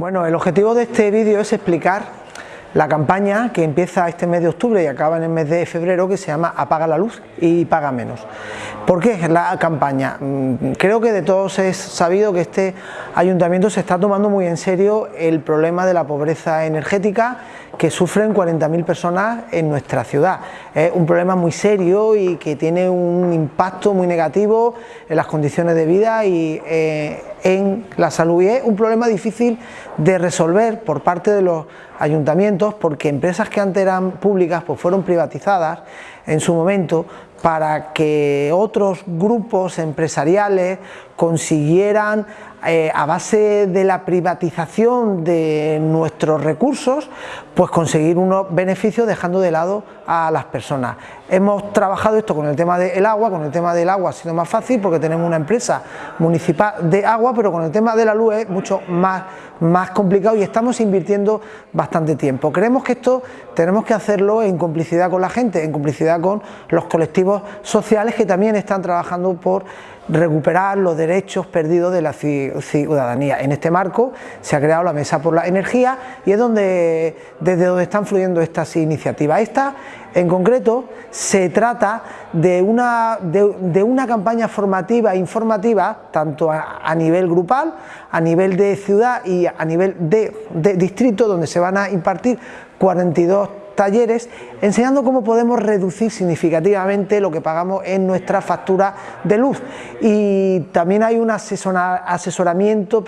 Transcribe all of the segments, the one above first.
Bueno, el objetivo de este vídeo es explicar la campaña que empieza este mes de octubre y acaba en el mes de febrero que se llama Apaga la luz y paga menos. ¿Por qué la campaña? Mm, creo que de todos es sabido que este ayuntamiento se está tomando muy en serio el problema de la pobreza energética que sufren 40.000 personas en nuestra ciudad. Es un problema muy serio y que tiene un impacto muy negativo en las condiciones de vida y eh, en la salud. Y es un problema difícil de resolver por parte de los ayuntamientos porque empresas que antes eran públicas pues fueron privatizadas en su momento para que otros grupos empresariales consiguieran eh, a base de la privatización de nuestros recursos, pues conseguir unos beneficios dejando de lado a las personas. Hemos trabajado esto con el tema del agua, con el tema del agua ha sido más fácil porque tenemos una empresa municipal de agua, pero con el tema de la luz es mucho más, más complicado y estamos invirtiendo bastante tiempo. Creemos que esto tenemos que hacerlo en complicidad con la gente, en complicidad con los colectivos sociales que también están trabajando por recuperar los derechos perdidos de la ciudadanía. En este marco se ha creado la Mesa por la Energía y es donde, desde donde están fluyendo estas iniciativas. Esta, en concreto, se trata de una, de, una campaña formativa e informativa, tanto a, nivel grupal, a nivel de ciudad y a nivel de, de distrito, donde se van a impartir 42 talleres enseñando cómo podemos reducir significativamente lo que pagamos en nuestra factura de luz. Y también hay un asesoramiento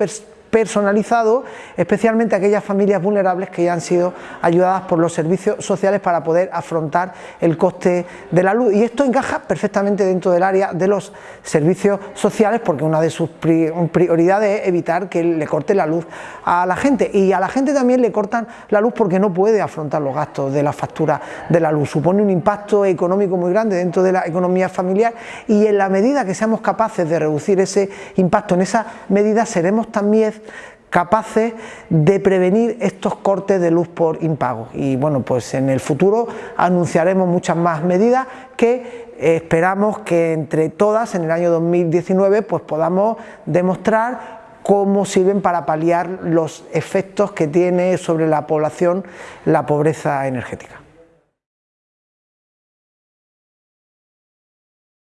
personalizado, especialmente aquellas familias vulnerables que ya han sido ayudadas por los servicios sociales para poder afrontar el coste de la luz. Y esto encaja perfectamente dentro del área de los servicios sociales porque una de sus prioridades es evitar que le corte la luz a la gente. Y a la gente también le cortan la luz porque no puede afrontar los gastos de la factura de la luz. Supone un impacto económico muy grande dentro de la economía familiar y en la medida que seamos capaces de reducir ese impacto, en esa medida seremos también capaces de prevenir estos cortes de luz por impago y bueno pues en el futuro anunciaremos muchas más medidas que esperamos que entre todas en el año 2019 pues podamos demostrar cómo sirven para paliar los efectos que tiene sobre la población la pobreza energética.